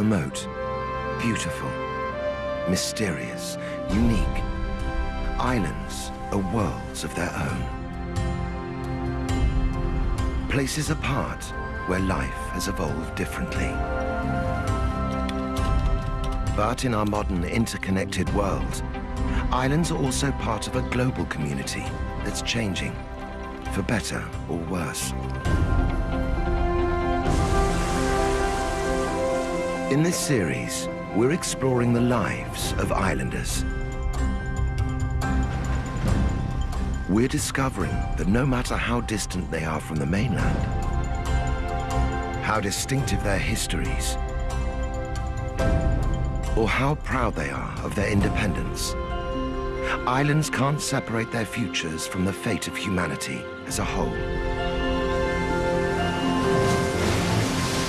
Remote, beautiful, mysterious, unique. Islands are worlds of their own. Places apart where life has evolved differently. But in our modern interconnected world, islands are also part of a global community that's changing, for better or worse. In this series, we're exploring the lives of islanders. We're discovering that no matter how distant they are from the mainland, how distinctive their histories, or how proud they are of their independence, islands can't separate their futures from the fate of humanity as a whole.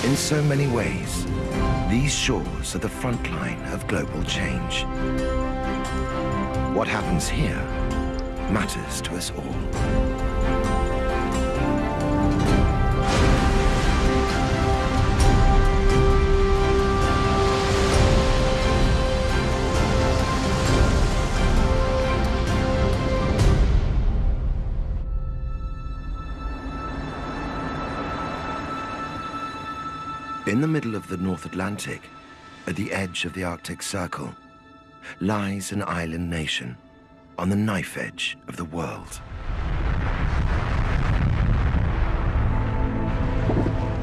In so many ways, these shores are the front line of global change. What happens here matters to us all. In the middle of the North Atlantic, at the edge of the Arctic Circle, lies an island nation on the knife edge of the world.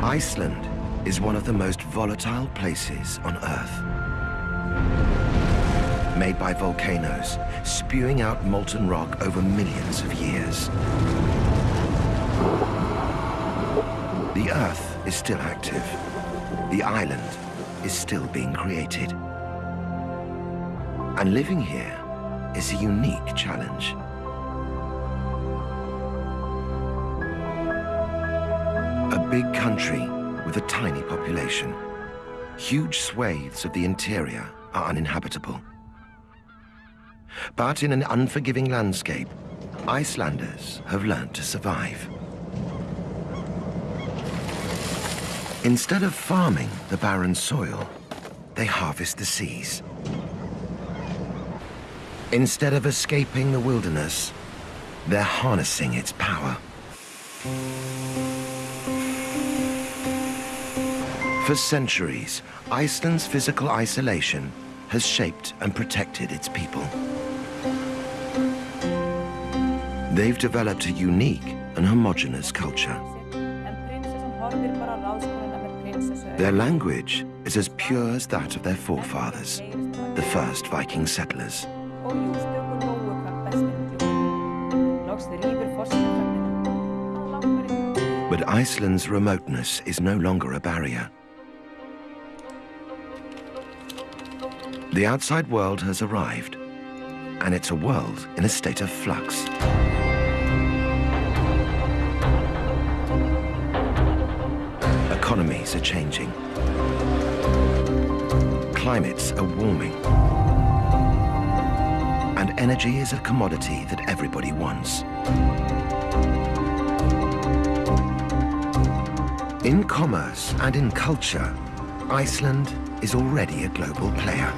Iceland is one of the most volatile places on Earth. Made by volcanoes, spewing out molten rock over millions of years. The Earth is still active. The island is still being created. And living here is a unique challenge. A big country with a tiny population. Huge swathes of the interior are uninhabitable. But in an unforgiving landscape, Icelanders have learned to survive. Instead of farming the barren soil, they harvest the seas. Instead of escaping the wilderness, they're harnessing its power. For centuries, Iceland's physical isolation has shaped and protected its people. They've developed a unique and homogenous culture. Their language is as pure as that of their forefathers, the first Viking settlers. But Iceland's remoteness is no longer a barrier. The outside world has arrived, and it's a world in a state of flux. Are changing. Climates are warming. And energy is a commodity that everybody wants. In commerce and in culture, Iceland is already a global player.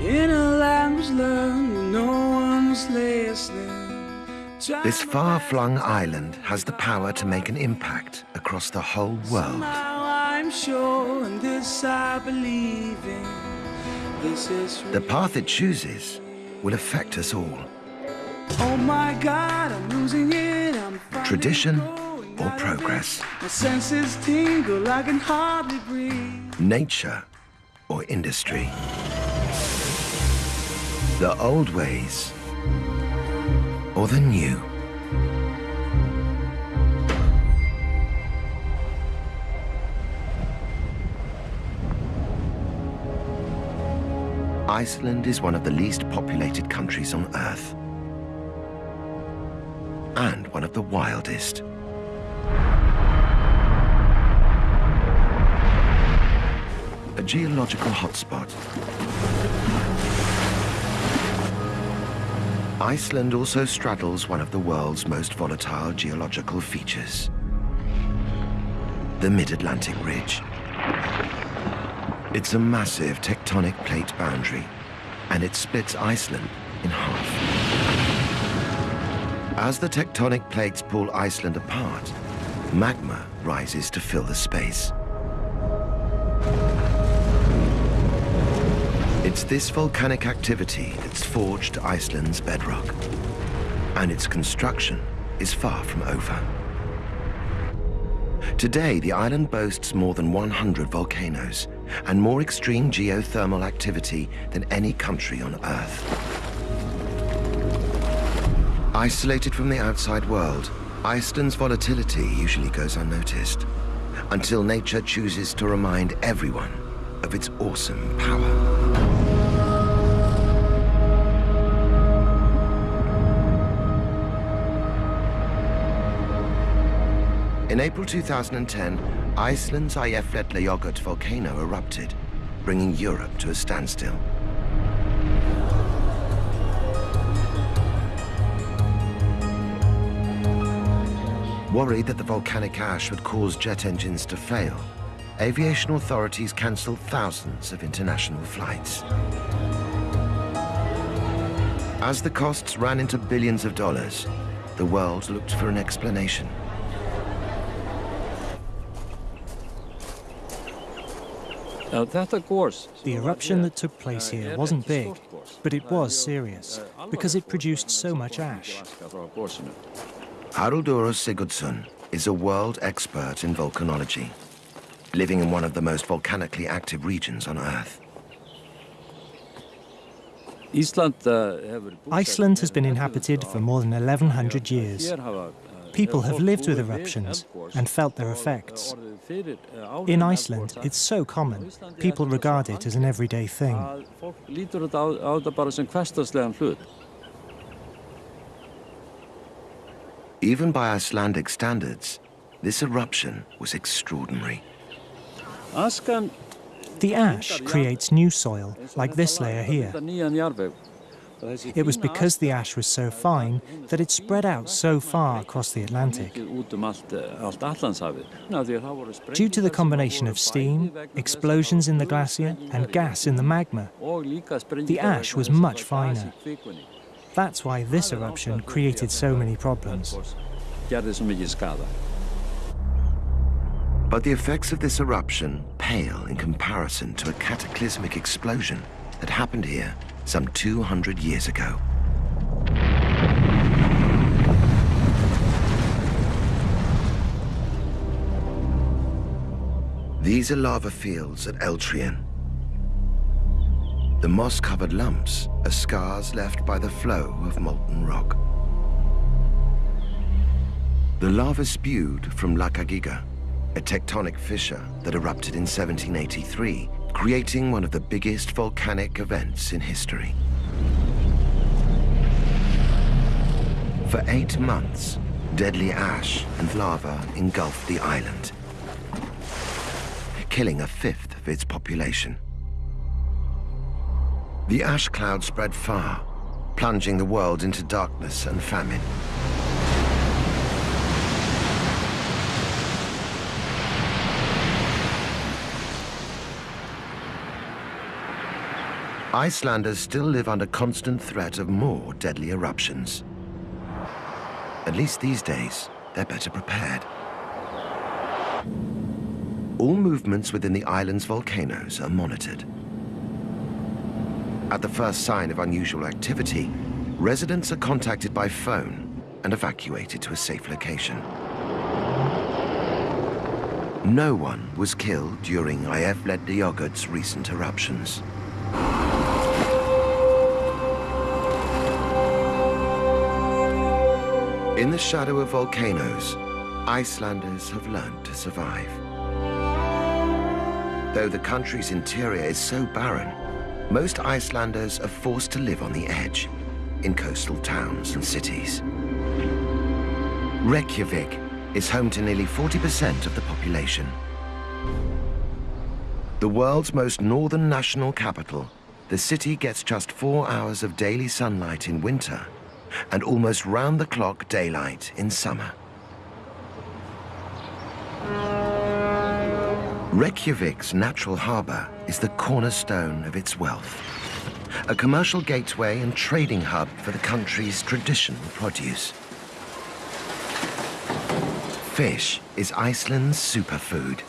In a learned, no one was listening. This far-flung island has the power to make an impact across the whole world. Now I'm sure, and this I believe in. This is The path it chooses will affect us all. Oh my God, I'm losing it. I'm Tradition or progress. Tingle, I can hardly breathe. Nature or industry. The old ways or the new. Iceland is one of the least populated countries on Earth. And one of the wildest. A geological hotspot. Iceland also straddles one of the world's most volatile geological features. The Mid-Atlantic Ridge. It's a massive tectonic plate boundary, and it splits Iceland in half. As the tectonic plates pull Iceland apart, magma rises to fill the space. It's this volcanic activity that's forged Iceland's bedrock. And its construction is far from over. Today, the island boasts more than 100 volcanoes and more extreme geothermal activity than any country on Earth. Isolated from the outside world, Iceland's volatility usually goes unnoticed until nature chooses to remind everyone of its awesome power. In April 2010, Iceland's Eyjafjallajökull volcano erupted, bringing Europe to a standstill. Worried that the volcanic ash would cause jet engines to fail, aviation authorities cancelled thousands of international flights. As the costs ran into billions of dollars, the world looked for an explanation. The eruption that took place here wasn't big, but it was serious, because it produced so much ash. Haraldur Sigurdsson is a world expert in volcanology, living in one of the most volcanically active regions on Earth. Iceland has been inhabited for more than 1100 years. People have lived with eruptions and felt their effects. In Iceland, it's so common, people regard it as an everyday thing. Even by Icelandic standards, this eruption was extraordinary. The ash creates new soil, like this layer here. It was because the ash was so fine that it spread out so far across the Atlantic. Due to the combination of steam, explosions in the glacier, and gas in the magma, the ash was much finer. That's why this eruption created so many problems. But the effects of this eruption pale in comparison to a cataclysmic explosion that happened here some 200 years ago. These are lava fields at Eldhraun. The moss-covered lumps are scars left by the flow of molten rock. The lava spewed from Lakagiga, a tectonic fissure that erupted in 1783 creating one of the biggest volcanic events in history. For eight months, deadly ash and lava engulfed the island, killing a fifth of its population. The ash cloud spread far, plunging the world into darkness and famine. Icelanders still live under constant threat of more deadly eruptions. At least these days, they're better prepared. All movements within the island's volcanoes are monitored. At the first sign of unusual activity, residents are contacted by phone and evacuated to a safe location. No one was killed during Eyjafjallajökull's recent eruptions. In the shadow of volcanoes, Icelanders have learned to survive. Though the country's interior is so barren, most Icelanders are forced to live on the edge, in coastal towns and cities. Reykjavik is home to nearly 40% of the population. The world's most northern national capital, the city gets just four hours of daily sunlight in winter and almost round-the-clock daylight in summer. Reykjavik's natural harbour is the cornerstone of its wealth. A commercial gateway and trading hub for the country's traditional produce. Fish is Iceland's superfood.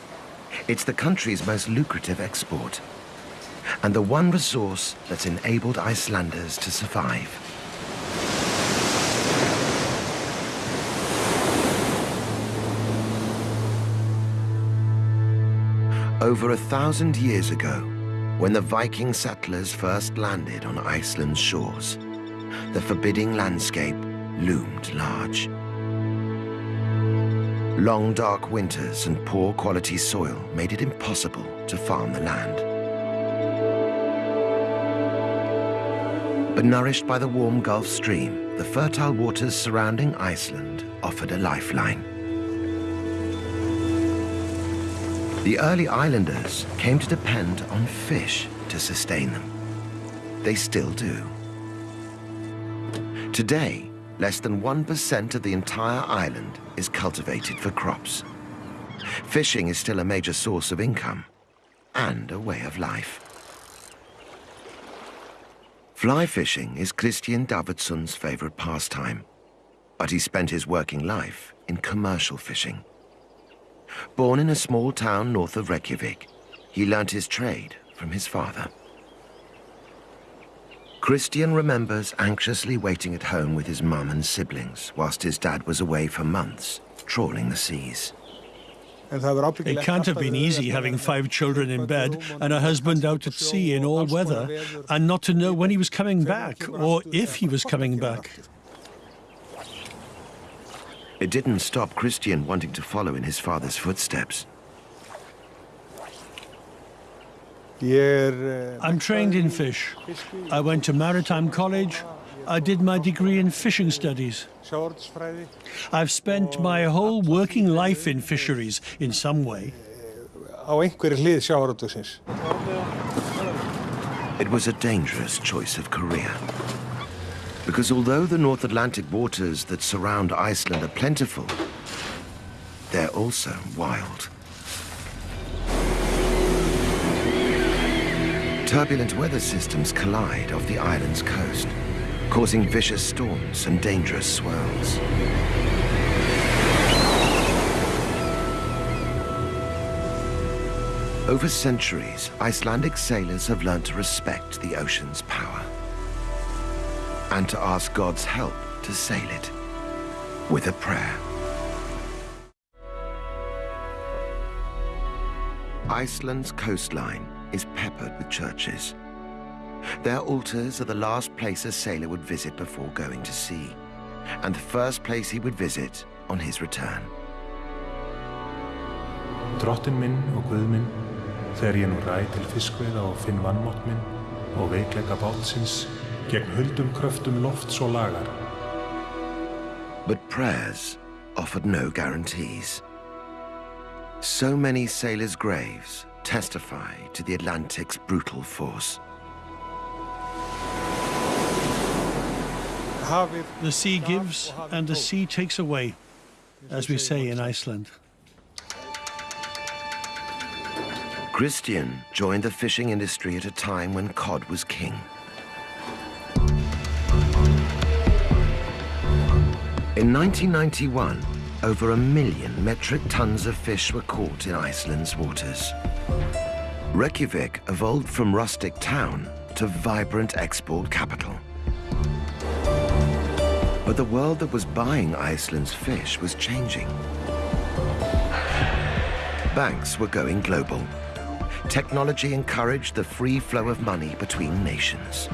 It's the country's most lucrative export. And the one resource that's enabled Icelanders to survive. Over a thousand years ago, when the Viking settlers first landed on Iceland's shores, the forbidding landscape loomed large. Long dark winters and poor quality soil made it impossible to farm the land. But nourished by the warm Gulf Stream, the fertile waters surrounding Iceland offered a lifeline. The early islanders came to depend on fish to sustain them. They still do. Today, less than 1% of the entire island is cultivated for crops. Fishing is still a major source of income and a way of life. Fly fishing is Christian Davidson's favorite pastime, but he spent his working life in commercial fishing. Born in a small town north of Reykjavik, he learnt his trade from his father. Christian remembers anxiously waiting at home with his mum and siblings whilst his dad was away for months, trawling the seas. It can't have been easy having five children in bed and a husband out at sea in all weather and not to know when he was coming back or if he was coming back. It didn't stop Christian wanting to follow in his father's footsteps. I'm trained in fish. I went to Maritime College. I did my degree in fishing studies. I've spent my whole working life in fisheries in some way. It was a dangerous choice of career. Because although the North Atlantic waters that surround Iceland are plentiful, they're also wild. Turbulent weather systems collide off the island's coast, causing vicious storms and dangerous swirls. Over centuries, Icelandic sailors have learned to respect the ocean's power and to ask God's help to sail it with a prayer. Iceland's coastline is peppered with churches. Their altars are the last place a sailor would visit before going to sea, and the first place he would visit on his return. Minn og Guð minn, þegar ég nú ræð til fiskveiða og finn vannmátt minn og veikleika bátsins gegn huldum kröftum lofts og lagar. But prayers offered no guarantees. So many sailors' graves testify to the Atlantic's brutal force. The sea gives and the sea takes away, as we say in Iceland. Christian joined the fishing industry at a time when cod was king. In 1991, over a million metric tons of fish were caught in Iceland's waters. Reykjavik evolved from rustic town to vibrant export capital. But the world that was buying Iceland's fish was changing. Banks were going global. Technology encouraged the free flow of money between nations.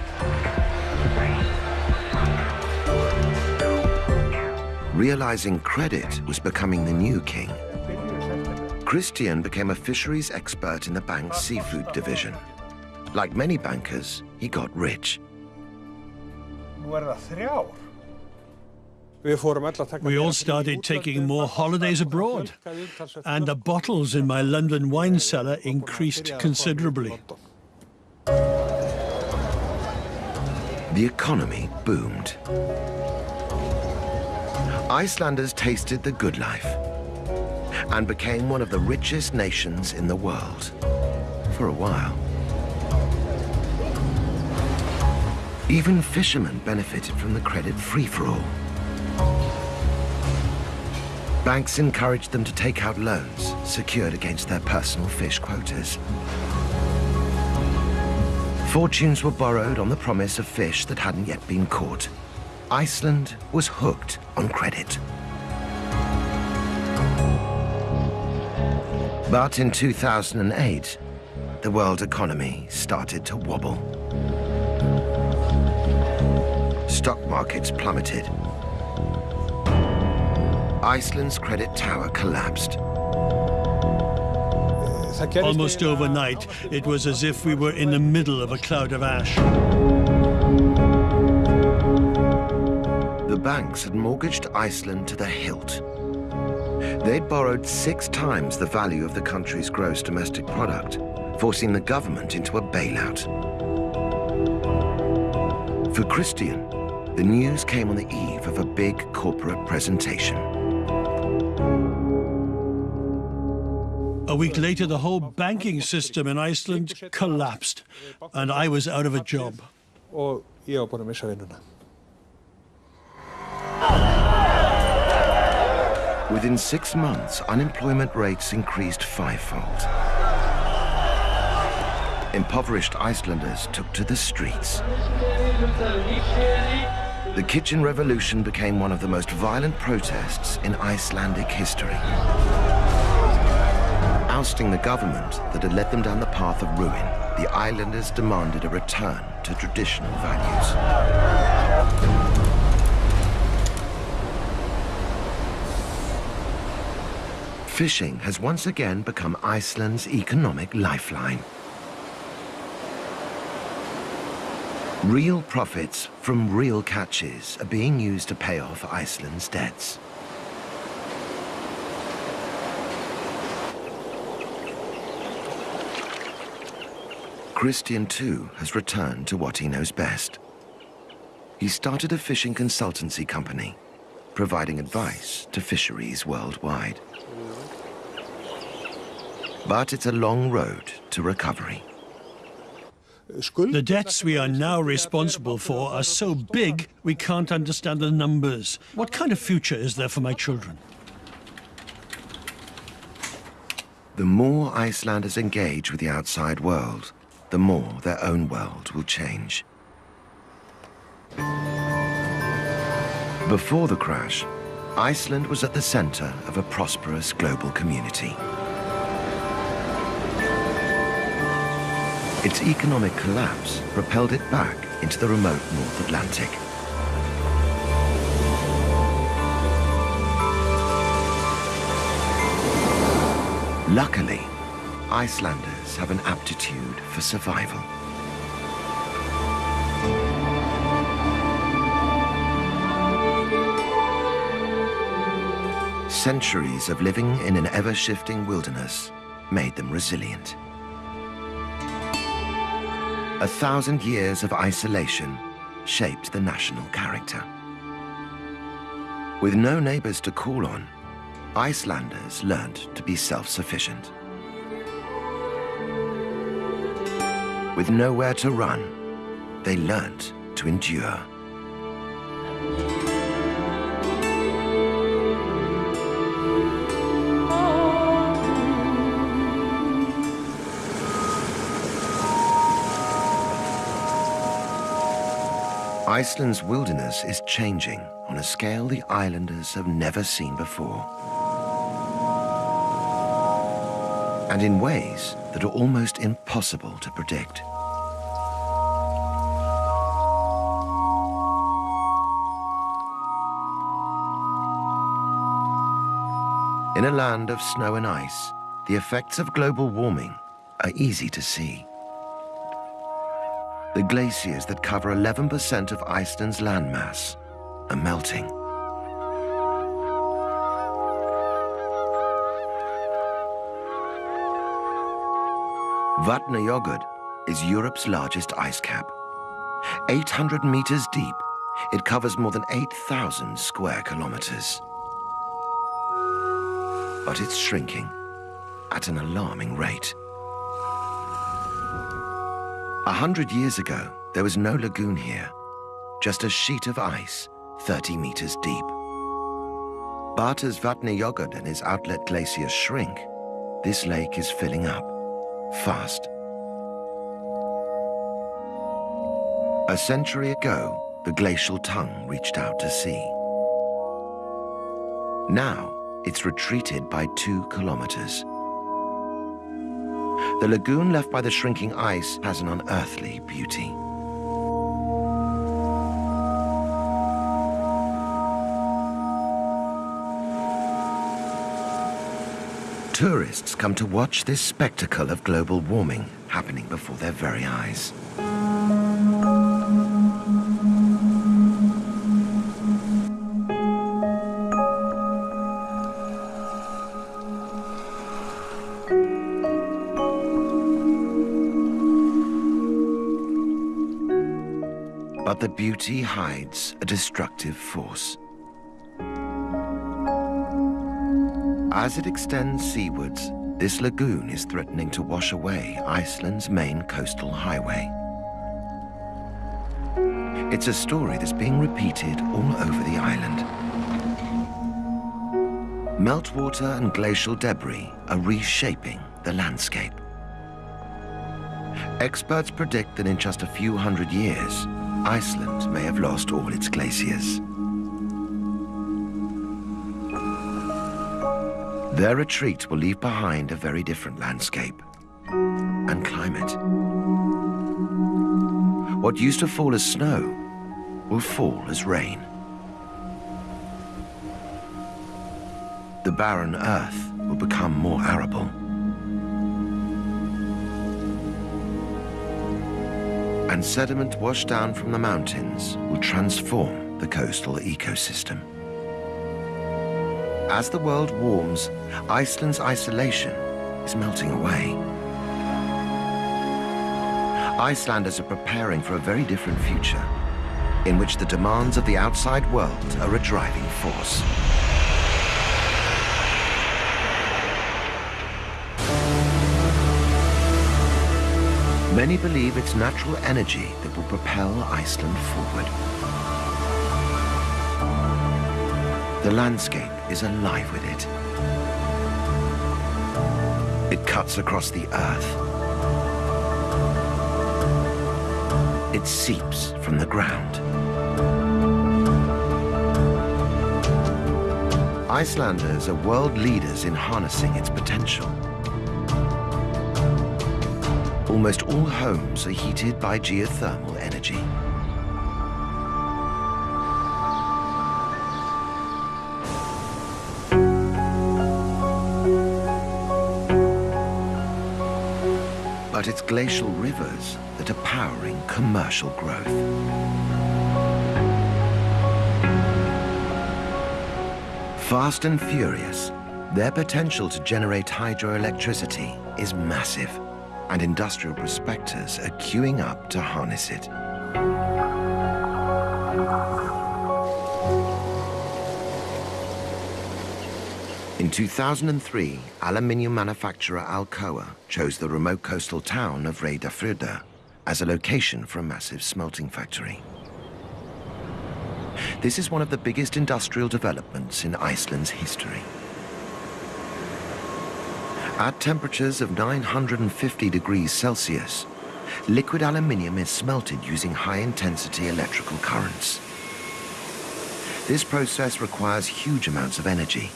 Realizing credit was becoming the new king, Christian became a fisheries expert in the bank's seafood division. Like many bankers, he got rich. We all started taking more holidays abroad, and the bottles in my London wine cellar increased considerably. The economy boomed. Icelanders tasted the good life. and became one of the richest nations in the world. For a while. Even fishermen benefited from the credit free-for-all. Banks encouraged them to take out loans secured against their personal fish quotas. Fortunes were borrowed on the promise of fish that hadn't yet been caught. Iceland was hooked on credit. But in 2008, the world economy started to wobble. Stock markets plummeted. Iceland's credit tower collapsed. Almost overnight, it was as if we were in the middle of a cloud of ash. The banks had mortgaged Iceland to the hilt. They'd borrowed six times the value of the country's gross domestic product, forcing the government into a bailout. For Christian, the news came on the eve of a big corporate presentation. A week later, the whole banking system in Iceland collapsed, and I was out of a job. Within six months, unemployment rates increased fivefold. Impoverished Icelanders took to the streets. The kitchen revolution became one of the most violent protests in Icelandic history ousting the government that had led them down the path of ruin, the islanders demanded a return to traditional values. Fishing has once again become Iceland's economic lifeline. Real profits from real catches are being used to pay off Iceland's debts. Christian, too, has returned to what he knows best. He started a fishing consultancy company, providing advice to fisheries worldwide. But it's a long road to recovery. The debts we are now responsible for are so big we can't understand the numbers. What kind of future is there for my children? The more Icelanders engage with the outside world, the more their own world will change. Before the crash, Iceland was at the center of a prosperous global community. Its economic collapse propelled it back into the remote North Atlantic. Luckily, Icelanders have an aptitude for survival. Centuries of living in an ever-shifting wilderness made them resilient. A thousand years of isolation shaped the national character. With no neighbors to call on, Icelanders learned to be self-sufficient. With nowhere to run, they learnt to endure. Iceland's wilderness is changing on a scale the islanders have never seen before. And in ways that are almost impossible to predict. In a land of snow and ice, the effects of global warming are easy to see. The glaciers that cover 11% of Iceland's landmass are melting. Vatnajökull is Europe's largest ice cap. 800 meters deep, it covers more than 8,000 square kilometers. but it's shrinking at an alarming rate. A hundred years ago, there was no lagoon here, just a sheet of ice 30 meters deep. But as Vatnajökull and his outlet glaciers shrink, this lake is filling up, fast. A century ago, the glacial tongue reached out to sea. Now, it's retreated by two kilometers. The lagoon left by the shrinking ice has an unearthly beauty. Tourists come to watch this spectacle of global warming happening before their very eyes. But the beauty hides a destructive force. As it extends seawards, this lagoon is threatening to wash away Iceland's main coastal highway. It's a story that's being repeated all over the island. Meltwater and glacial debris are reshaping the landscape. Experts predict that in just a few hundred years, Iceland may have lost all its glaciers. Their retreat will leave behind a very different landscape and climate. What used to fall as snow will fall as rain. The barren earth will become more arable. And sediment washed down from the mountains will transform the coastal ecosystem. As the world warms, Iceland's isolation is melting away. Icelanders are preparing for a very different future, in which the demands of the outside world are a driving force. Many believe it's natural energy that will propel Iceland forward. The landscape is alive with it. It cuts across the earth. It seeps from the ground. Icelanders are world leaders in harnessing its potential. Almost all homes are heated by geothermal energy. but it's glacial rivers that are powering commercial growth. Fast and furious, their potential to generate hydroelectricity is massive, and industrial prospectors are queuing up to harness it. In 2003, aluminium manufacturer Alcoa chose the remote coastal town of Reyðarfjörður as a location for a massive smelting factory. This is one of the biggest industrial developments in Iceland's history. At temperatures of 950 degrees Celsius, liquid aluminium is smelted using high-intensity electrical currents. This process requires huge amounts of energy,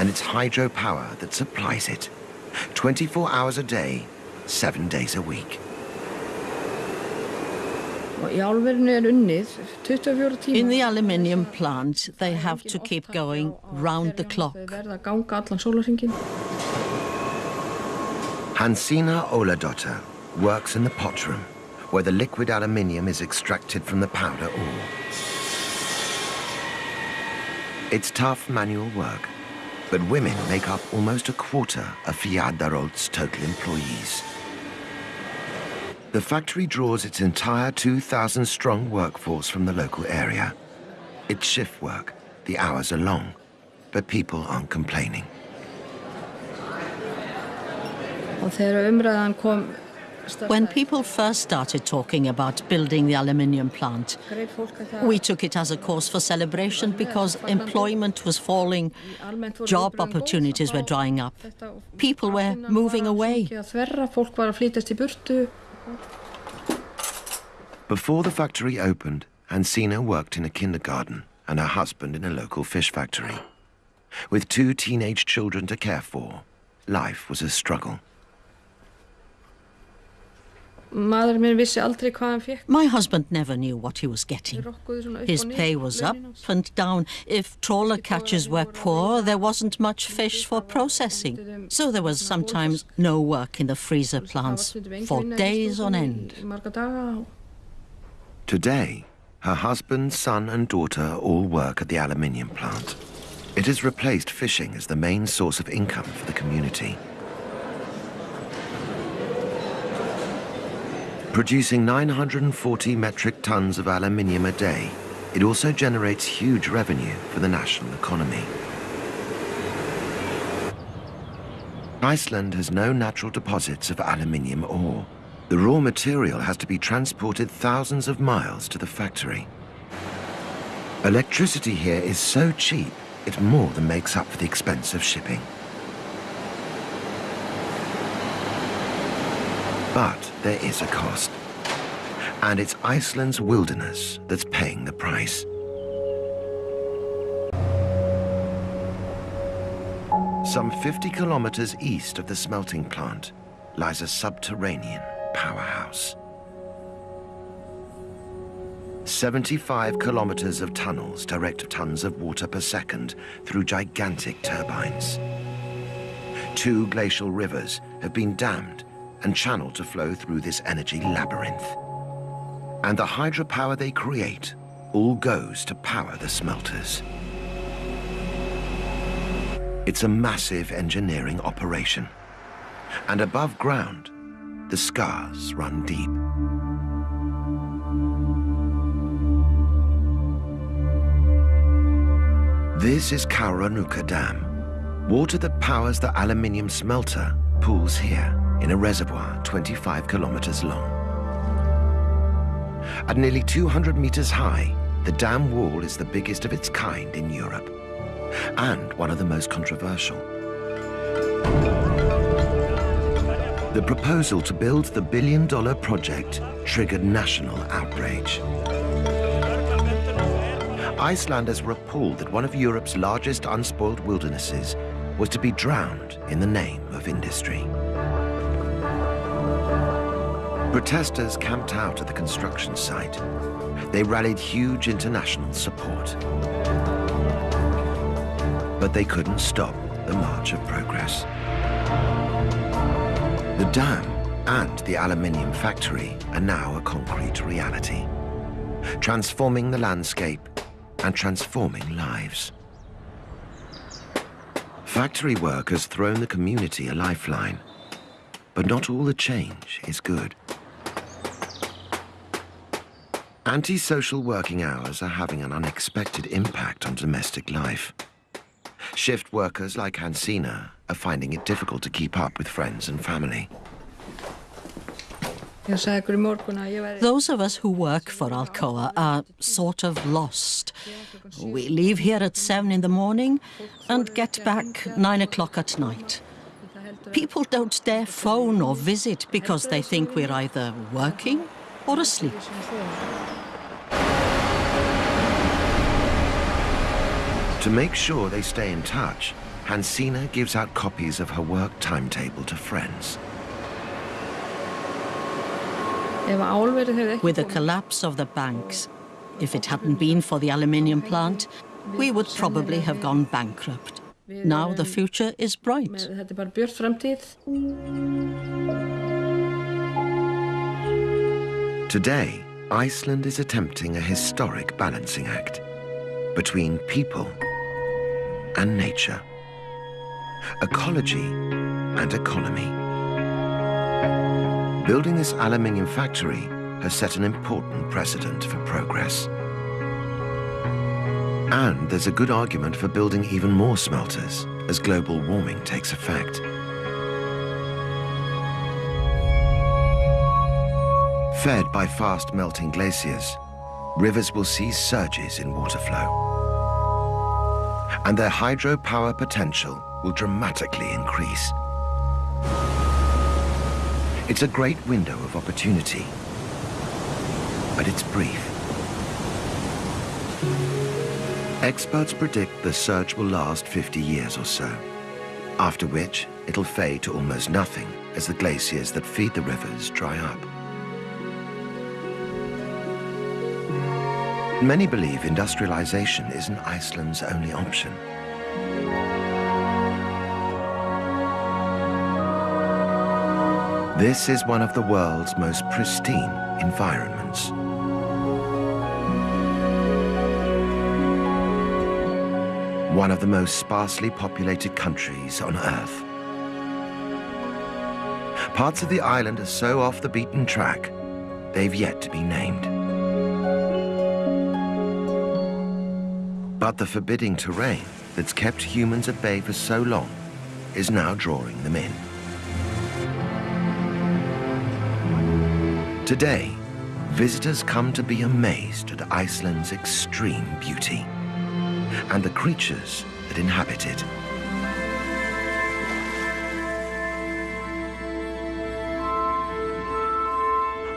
and it's hydropower that supplies it. 24 hours a day, seven days a week. In the aluminium plant, they have to keep going round the clock. Hansina Óladóttir works in the pot room, where the liquid aluminium is extracted from the powder ore. It's tough manual work, but women make up almost a quarter of Fjarðaál's total employees. The factory draws its entire 2,000-strong workforce from the local area. It's shift work. The hours are long, but people aren't complaining. When people first started talking about building the aluminium plant, we took it as a cause for celebration because employment was falling, job opportunities were drying up, people were moving away. Before the factory opened, Hansina worked in a kindergarten and her husband in a local fish factory. With two teenage children to care for, life was a struggle. My husband never knew what he was getting. His pay was up and down. If trawler catches were poor, there wasn't much fish for processing. So there was sometimes no work in the freezer plants for days on end. Today, her husband, son and daughter all work at the aluminium plant. It has replaced fishing as the main source of income for the community. Producing 940 metric tons of aluminium a day, it also generates huge revenue for the national economy. Iceland has no natural deposits of aluminium ore. The raw material has to be transported thousands of miles to the factory. Electricity here is so cheap, it more than makes up for the expense of shipping. But there is a cost. And it's Iceland's wilderness that's paying the price. Some 50 kilometers east of the smelting plant lies a subterranean powerhouse. 75 kilometers of tunnels direct tons of water per second through gigantic turbines. Two glacial rivers have been dammed and channeled to flow through this energy labyrinth. And the hydropower they create all goes to power the smelters. It's a massive engineering operation. And above ground, the scars run deep. This is Kárahnjúka Dam. Water that powers the aluminium smelter pools here in a reservoir 25 kilometers long. At nearly 200 meters high, the dam wall is the biggest of its kind in Europe and one of the most controversial. The proposal to build the billion-dollar project triggered national outrage. Icelanders were appalled that one of Europe's largest unspoiled wildernesses was to be drowned in the name of industry. Protesters camped out at the construction site. They rallied huge international support. But they couldn't stop the march of progress. The dam and the aluminium factory are now a concrete reality, transforming the landscape and transforming lives. Factory work has thrown the community a lifeline, but not all the change is good. Antisocial working hours are having an unexpected impact on domestic life. Shift workers like Hansina are finding it difficult to keep up with friends and family. Those of us who work for Alcoa are sort of lost. We leave here at seven in the morning and get back nine o'clock at night. People don't dare phone or visit because they think we're either working or asleep. To make sure they stay in touch, Hansina gives out copies of her work timetable to friends. With the collapse of the banks, if it hadn't been for the aluminium plant, we would probably have gone bankrupt. Now the future is bright. Today, Iceland is attempting a historic balancing act between people and nature, ecology and economy. Building this aluminium factory has set an important precedent for progress. And there's a good argument for building even more smelters as global warming takes effect. Fed by fast melting glaciers, rivers will see surges in water flow. And their hydropower potential will dramatically increase. It's a great window of opportunity, but it's brief. Experts predict the surge will last 50 years or so, after which it'll fade to almost nothing as the glaciers that feed the rivers dry up. Many believe industrialization isn't Iceland's only option. This is one of the world's most pristine environments. One of the most sparsely populated countries on Earth. Parts of the island are so off the beaten track, they've yet to be named. But the forbidding terrain that's kept humans at bay for so long is now drawing them in. Today, visitors come to be amazed at Iceland's extreme beauty and the creatures that inhabit it.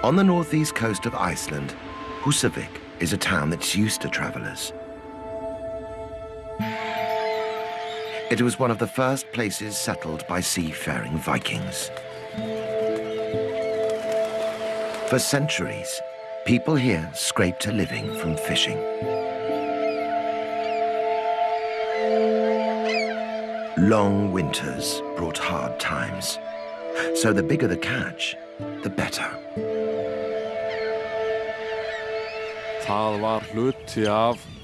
On the northeast coast of Iceland, Húsavík is a town that's used to travelers. It was one of the first places settled by seafaring Vikings. For centuries, people here scraped a living from fishing. Long winters brought hard times. So the bigger the catch, the better.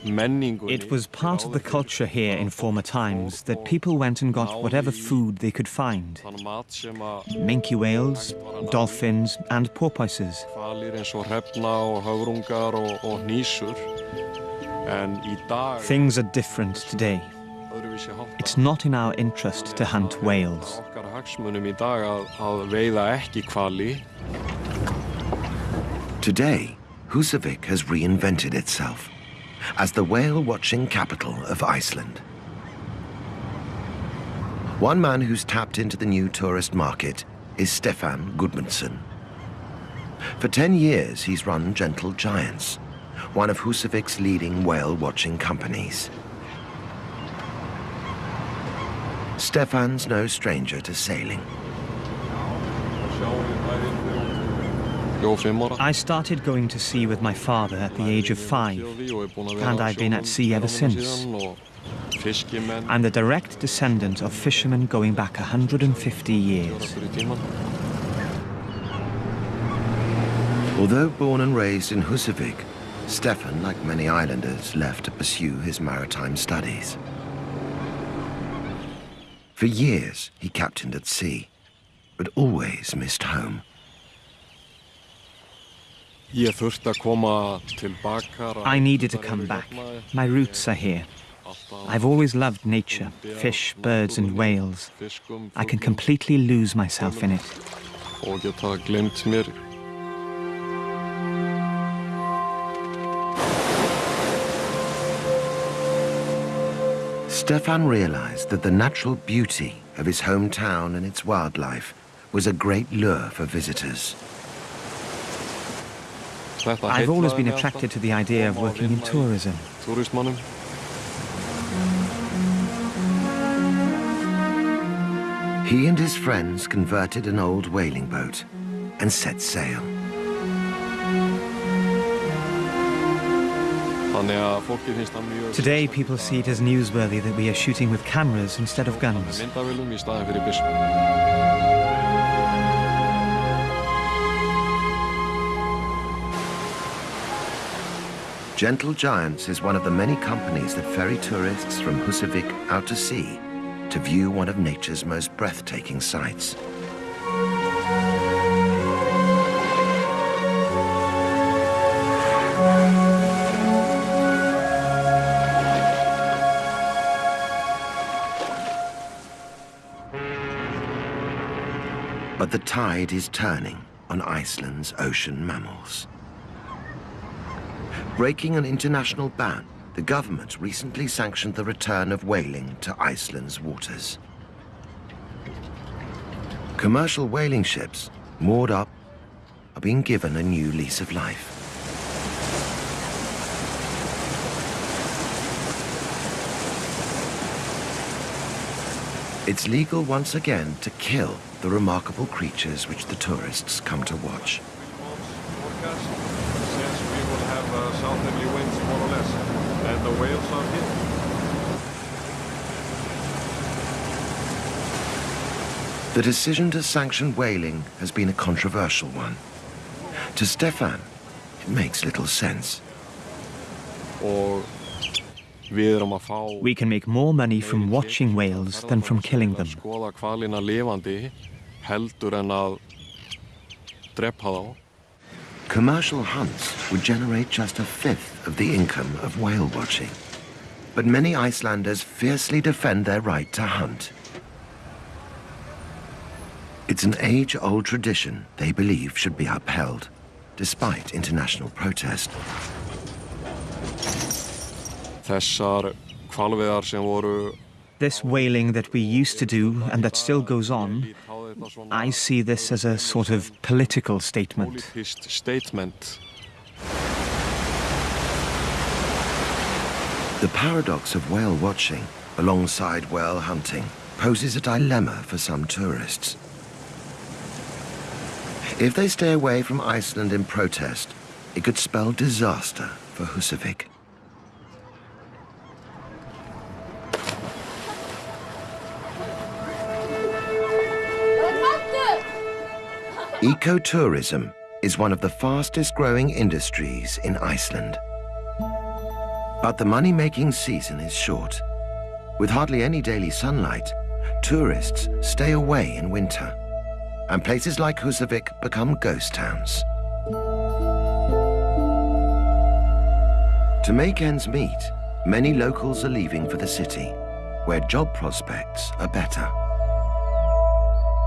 It was part of the culture here in former times that people went and got whatever food they could find. Minke whales, dolphins and porpoises. Things are different today. It's not in our interest to hunt whales. Today, Húsavík has reinvented itself as the whale-watching capital of Iceland. One man who's tapped into the new tourist market is Stefan Gudmundsson. For 10 years, he's run Gentle Giants, one of Húsavík's leading whale-watching companies. Stefan's no stranger to sailing. I started going to sea with my father at the age of five, and I've been at sea ever since. I'm the direct descendant of fishermen going back 150 years. Although born and raised in Húsavík, Stefan, like many islanders, left to pursue his maritime studies. For years, he captained at sea, but always missed home. I needed to come back. My roots are here. I've always loved nature, fish, birds and whales. I can completely lose myself in it. Stefan realized that the natural beauty of his hometown and its wildlife was a great lure for visitors. I've always been attracted to the idea of working in tourism. He and his friends converted an old whaling boat and set sail. Today, people see it as newsworthy that we are shooting with cameras instead of guns. Gentle Giants is one of the many companies that ferry tourists from Húsavík out to sea to view one of nature's most breathtaking sights. But the tide is turning on Iceland's ocean mammals. Breaking an international ban, the government recently sanctioned the return of whaling to Iceland's waters. Commercial whaling ships, moored up, are being given a new lease of life. It's legal once again to kill the remarkable creatures which the tourists come to watch. The decision to sanction whaling has been a controversial one. To Stefan, it makes little sense. We can make more money from watching whales than from killing them. Commercial hunts would generate just a fifth of the income of whale watching. But many Icelanders fiercely defend their right to hunt. It's an age-old tradition they believe should be upheld, despite international protest. This whaling that we used to do and that still goes on, I see this as a sort of political statement. The paradox of whale watching alongside whale hunting poses a dilemma for some tourists. If they stay away from Iceland in protest, it could spell disaster for Husavik. Ecotourism is one of the fastest growing industries in Iceland. But the money-making season is short. With hardly any daily sunlight, tourists stay away in winter and places like Husavik become ghost towns. To make ends meet, many locals are leaving for the city, where job prospects are better.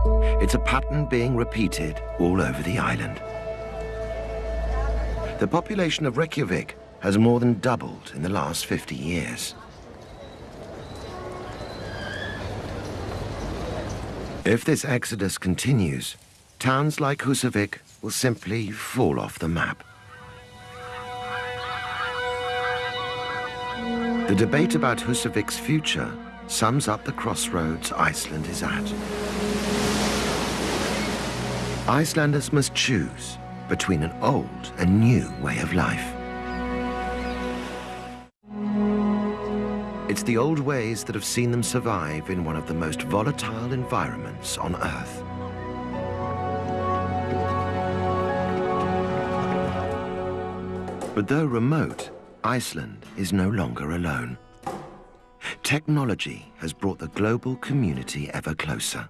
It's a pattern being repeated all over the island. The population of Reykjavik has more than doubled in the last 50 years. If this exodus continues, towns like Husavik will simply fall off the map. The debate about Husavik's future sums up the crossroads Iceland is at. Icelanders must choose between an old and new way of life. It's the old ways that have seen them survive in one of the most volatile environments on Earth. But though remote, Iceland is no longer alone. Technology has brought the global community ever closer.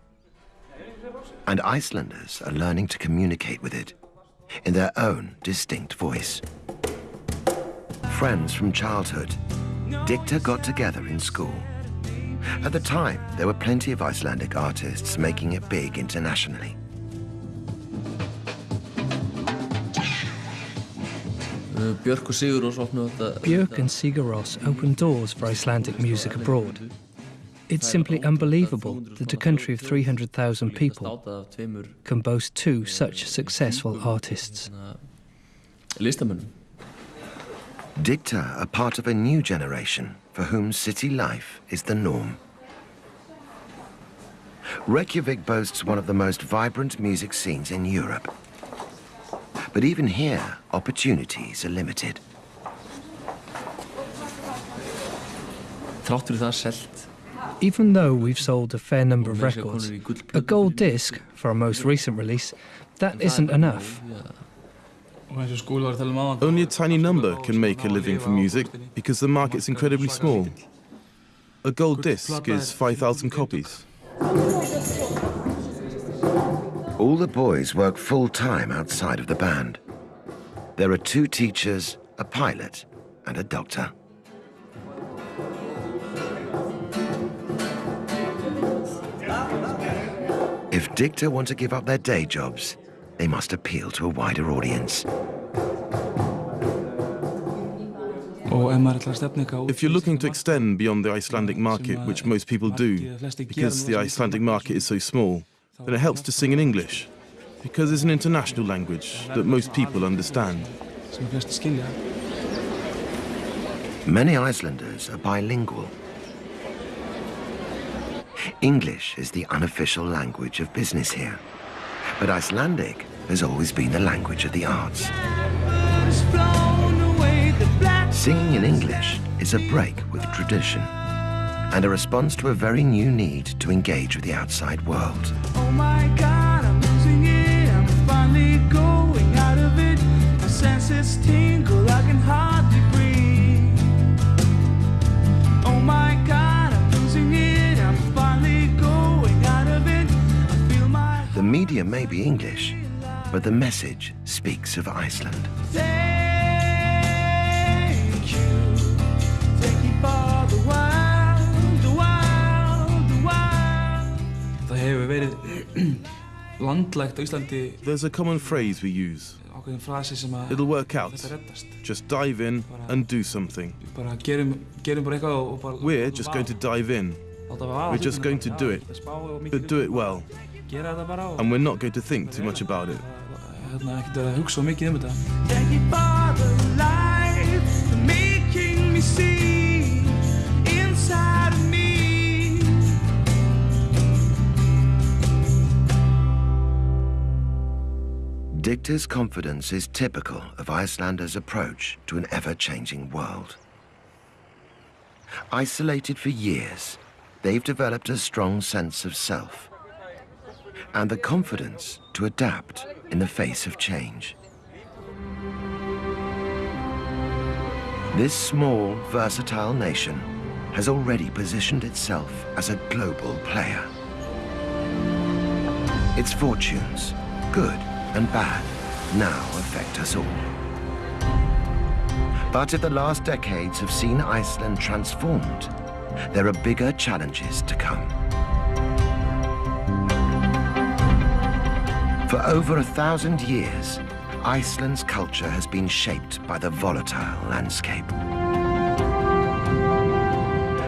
And Icelanders are learning to communicate with it in their own distinct voice. Friends from childhood Dikta got together in school. At the time, there were plenty of Icelandic artists making it big internationally. Björk and Sigur Rós opened doors for Icelandic music abroad. It's simply unbelievable that a country of 300,000 people can boast two such successful artists. Dikta are part of a new generation for whom city life is the norm. Reykjavik boasts one of the most vibrant music scenes in Europe. But even here, opportunities are limited. Even though we've sold a fair number of records, a gold disc for our most recent release, that isn't enough. Only a tiny number can make a living from music because the market's incredibly small. A gold disc is 5,000 copies. All the boys work full-time outside of the band. There are two teachers, a pilot, and a doctor. If Dikta want to give up their day jobs, they must appeal to a wider audience. If you're looking to extend beyond the Icelandic market, which most people do, because the Icelandic market is so small, then it helps to sing in English, because it's an international language that most people understand. Many Icelanders are bilingual. English is the unofficial language of business here, but Icelandic has always been the language of the arts. Singing in English is a break with tradition and a response to a very new need to engage with the outside world. Oh my God, I'm losing it. I'm finally going out of it. My senses tingle, I can hardly my The media may be English, but the message speaks of Iceland. There's a common phrase we use. It'll work out. Just dive in and do something. We're just going to dive in. We're just going to do it, but do it well. And we're not going to think too much about it. Dikta's confidence is typical of Icelanders' approach to an ever-changing world. Isolated for years, they've developed a strong sense of self and the confidence to adapt in the face of change. This small, versatile nation has already positioned itself as a global player. Its fortunes, good and bad now affect us all. But if the last decades have seen Iceland transformed, there are bigger challenges to come. For over a thousand years, Iceland's culture has been shaped by the volatile landscape.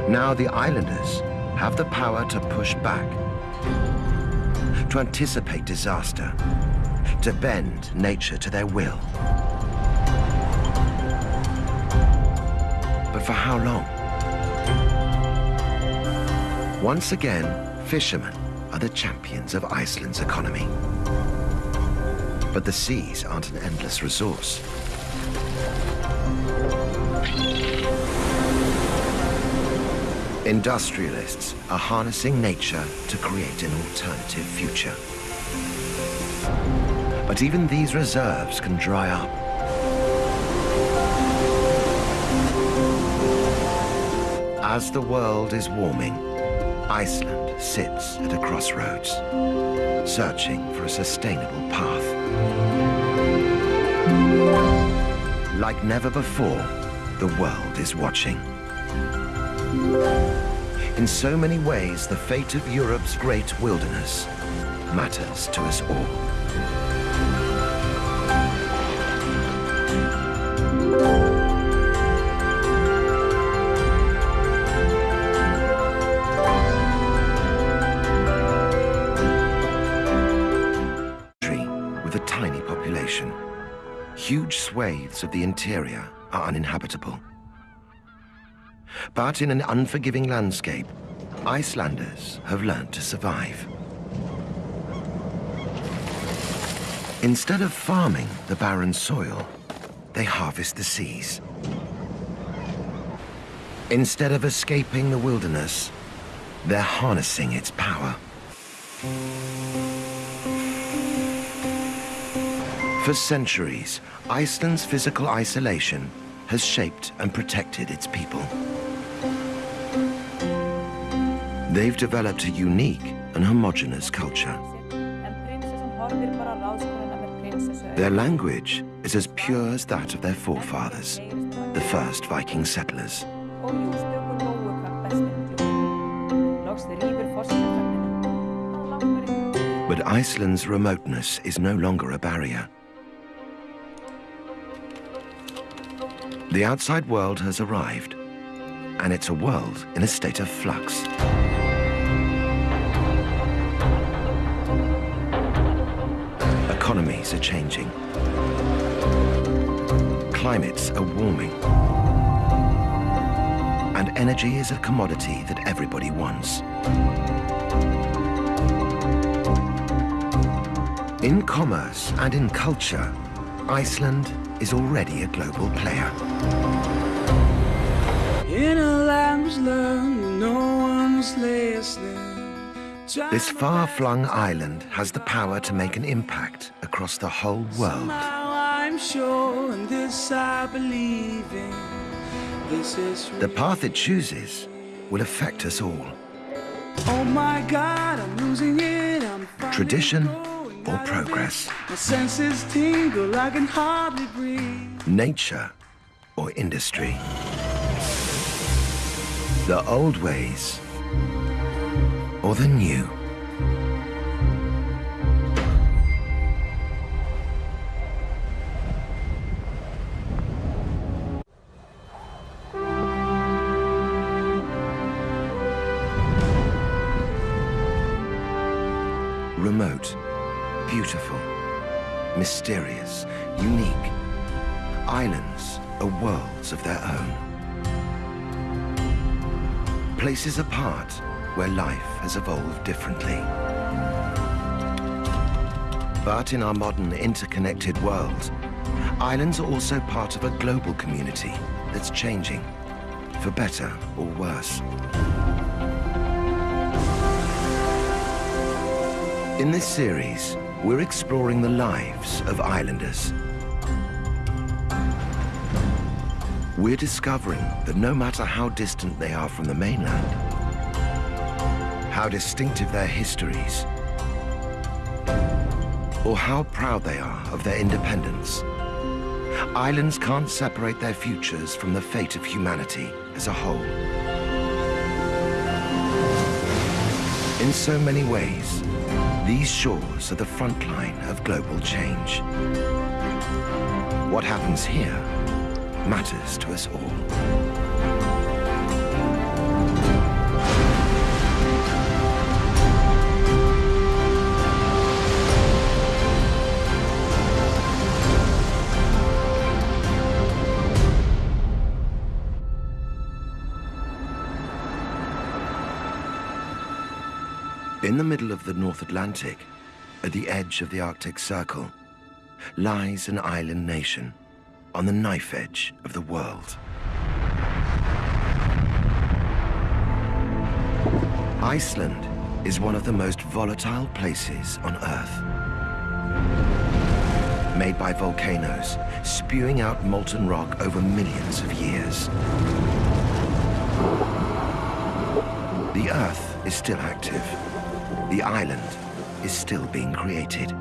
Now the islanders have the power to push back, to anticipate disaster, to bend nature to their will. But for how long? Once again, fishermen are the champions of Iceland's economy. But the seas aren't an endless resource. Industrialists are harnessing nature to create an alternative future. But even these reserves can dry up. As the world is warming, Iceland sits at a crossroads, searching for a sustainable path. Like never before, the world is watching. In so many ways, the fate of Europe's great wilderness matters to us all. Of the interior are uninhabitable. But in an unforgiving landscape, Icelanders have learned to survive. Instead of farming the barren soil, they harvest the seas. Instead of escaping the wilderness, they're harnessing its power. For centuries, Iceland's physical isolation has shaped and protected its people. They've developed a unique and homogenous culture. Their language is as pure as that of their forefathers, the first Viking settlers. But Iceland's remoteness is no longer a barrier. The outside world has arrived, and it's a world in a state of flux. Economies are changing. Climates are warming. And energy is a commodity that everybody wants. In commerce and in culture, Iceland is already a global player. In a language learned, no one was listening. This far-flung island has the power to make an impact across the whole world. Now I'm sure, and this I believe in. This is The path it chooses will affect us all. Oh my God, I'm losing it. I'm Tradition or progress. it. My senses tingle, I can hardly breathe. nature or industry. The old ways or the new. Beautiful, mysterious, unique. Islands are worlds of their own. Places apart where life has evolved differently. But in our modern interconnected world, islands are also part of a global community that's changing, for better or worse. In this series, we're exploring the lives of islanders. We're discovering that no matter how distant they are from the mainland, how distinctive their histories, or how proud they are of their independence, islands can't separate their futures from the fate of humanity as a whole. In so many ways, these shores are the front line of global change. What happens here matters to us all. In the middle of the North Atlantic, at the edge of the Arctic Circle, lies an island nation on the knife edge of the world. Iceland is one of the most volatile places on Earth. Made by volcanoes, spewing out molten rock over millions of years. The Earth is still active. The island is still being created.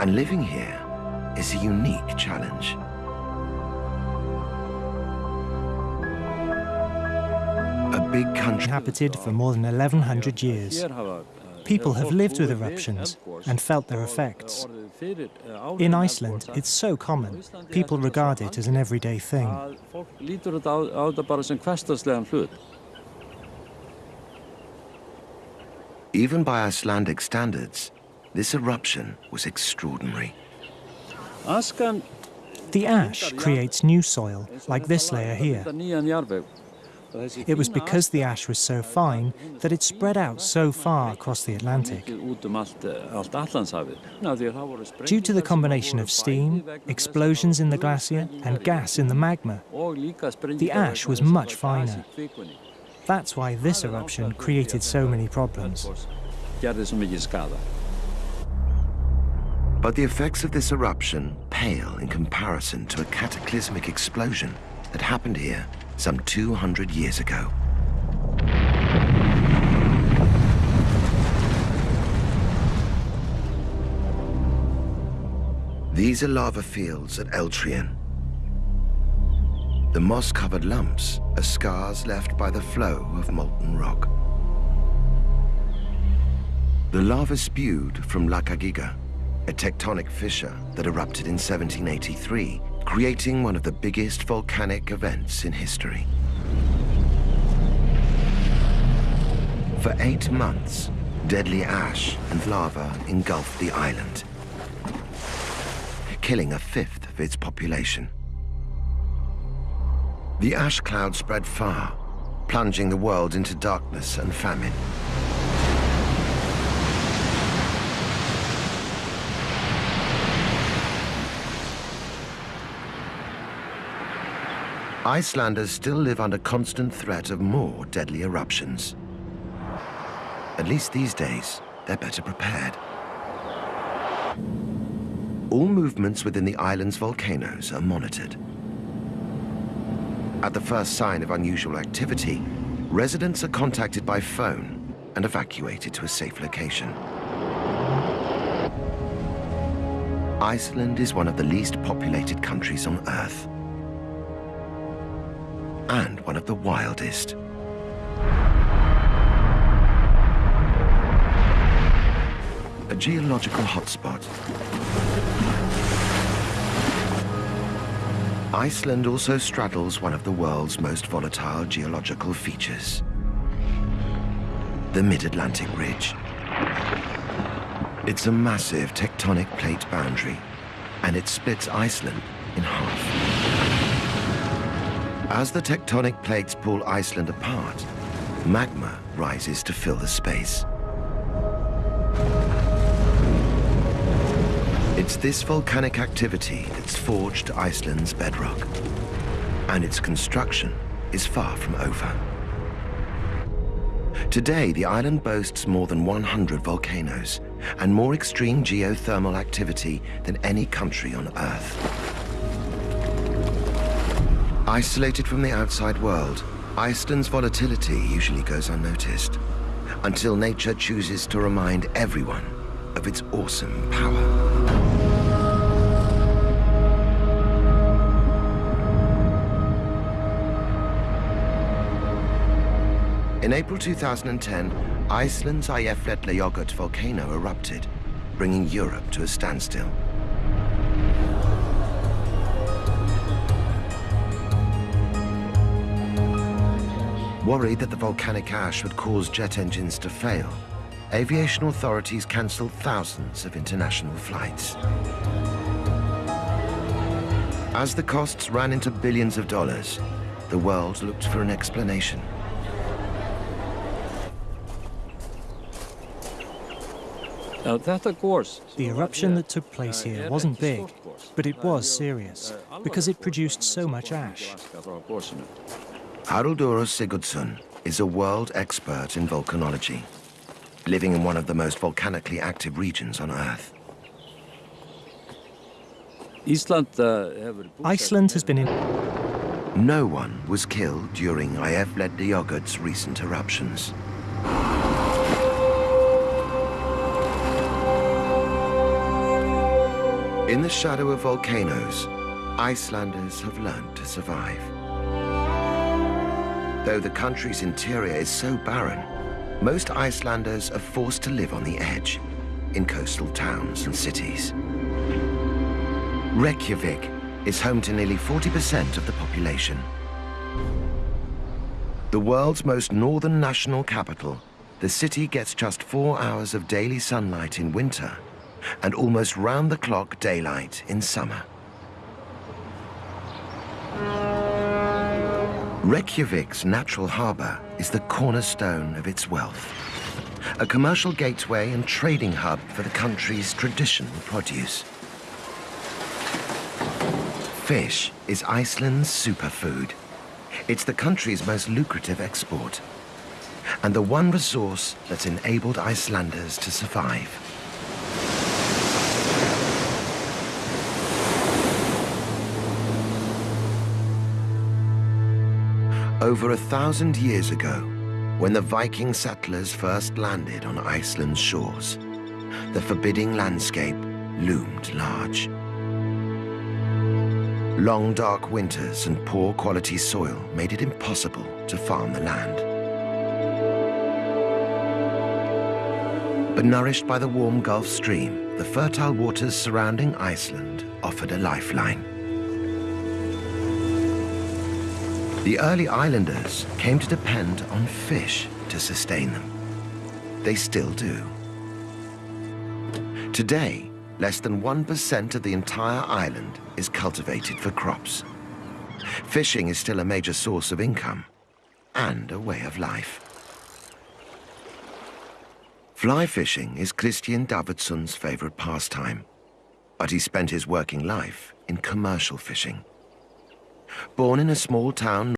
And living here is a unique challenge. A big country Inhabited for more than 1100 years. People have lived with eruptions and felt their effects. In Iceland, it's so common. People regard it as an everyday thing. Even by Icelandic standards, this eruption was extraordinary. The ash creates new soil, like this layer here. myndar nýjan jarðveg. Og þessi It was because the ash was so fine that it spread out so far across the Atlantic. Due to the combination of steam, bæði vegna þess explosions in the glacier, and gas in the magma, og líka sprengingar The ash was much það var gas í finer. That's why this eruption created so many problems. But the effects of this eruption pale in comparison to a cataclysmic explosion that happened here some 200 years ago. These are lava fields at Eldhraun. The moss-covered lumps are scars left by the flow of molten rock. The lava spewed from Lakagígar, a tectonic fissure that erupted in 1783, creating one of the biggest volcanic events in history. For eight months, deadly ash and lava engulfed the island, killing a fifth of its population. The ash cloud spread far, plunging the world into darkness and famine. Icelanders still live under constant threat of more deadly eruptions. At least these days, they're better prepared. All movements within the island's volcanoes are monitored. At the first sign of unusual activity, residents are contacted by phone and evacuated to a safe location. Iceland is one of the least populated countries on Earth. And one of the wildest. A geological hotspot Iceland also straddles one of the world's most volatile geological features, the Mid-Atlantic Ridge. It's a massive tectonic plate boundary, and it splits Iceland in half. As the tectonic plates pull Iceland apart, magma rises to fill the space. It's this volcanic activity that's forged Iceland's bedrock. And its construction is far from over. Today, the island boasts more than 100 volcanoes and more extreme geothermal activity than any country on Earth. Isolated from the outside world, Iceland's volatility usually goes unnoticed until nature chooses to remind everyone of its awesome power. In April 2010, Iceland's Eyjafjallajökull volcano erupted, bringing Europe to a standstill. Worried that the volcanic ash would cause jet engines to fail, aviation authorities cancelled thousands of international flights. As the costs ran into billions of dollars, the world looked for an explanation. The eruption that took place here wasn't big, but it was serious, because it produced so much ash. Haraldur Sigurdsson is a world expert in volcanology, living in one of the most volcanically active regions on Earth. Iceland has been in... No one was killed during Eyjafjallajökull's recent eruptions. In the shadow of volcanoes, Icelanders have learned to survive. Though the country's interior is so barren, most Icelanders are forced to live on the edge, in coastal towns and cities. Reykjavik is home to nearly 40% of the population. The world's most northern national capital, the city gets just four hours of daily sunlight in winter and almost round-the-clock daylight in summer. Reykjavik's natural harbour is the cornerstone of its wealth, a commercial gateway and trading hub for the country's traditional produce. Fish is Iceland's superfood. It's the country's most lucrative export, and the one resource that's enabled Icelanders to survive. Over a thousand years ago, when the Viking settlers first landed on Iceland's shores, the forbidding landscape loomed large. Long dark winters and poor quality soil made it impossible to farm the land. But nourished by the warm Gulf Stream, the fertile waters surrounding Iceland offered a lifeline. The early islanders came to depend on fish to sustain them. They still do. Today, less than 1% of the entire island is cultivated for crops. Fishing is still a major source of income and a way of life. Fly fishing is Christian Davidson's favorite pastime, but he spent his working life in commercial fishing. Born in a small town